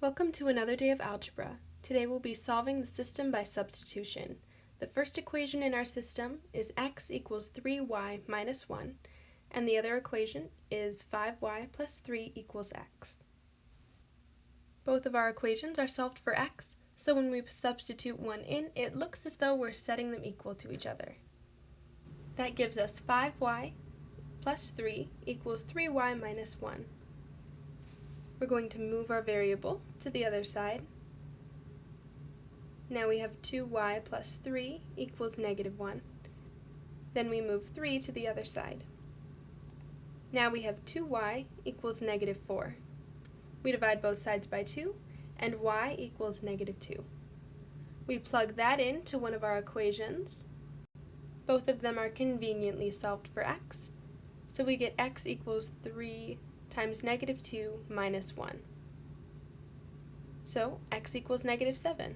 Welcome to another day of algebra. Today we'll be solving the system by substitution. The first equation in our system is x equals 3y minus 1, and the other equation is 5y plus 3 equals x. Both of our equations are solved for x, so when we substitute one in, it looks as though we're setting them equal to each other. That gives us 5y plus 3 equals 3y minus 1. We're going to move our variable to the other side. Now we have 2y plus 3 equals negative 1. Then we move 3 to the other side. Now we have 2y equals negative 4. We divide both sides by 2, and y equals negative 2. We plug that into one of our equations. Both of them are conveniently solved for x, so we get x equals 3 times negative 2 minus 1. So x equals negative 7.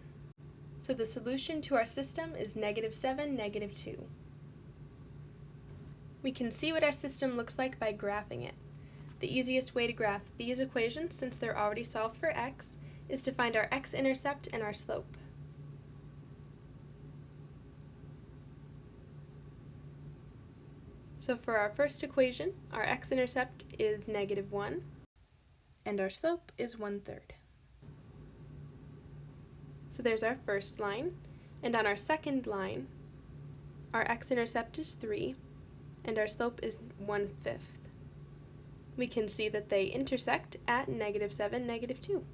So the solution to our system is negative 7, negative 2. We can see what our system looks like by graphing it. The easiest way to graph these equations, since they're already solved for x, is to find our x-intercept and our slope. So for our first equation, our x-intercept is negative 1, and our slope is 1 third. So there's our first line, and on our second line, our x-intercept is 3, and our slope is 1 fifth. We can see that they intersect at negative 7, negative 2.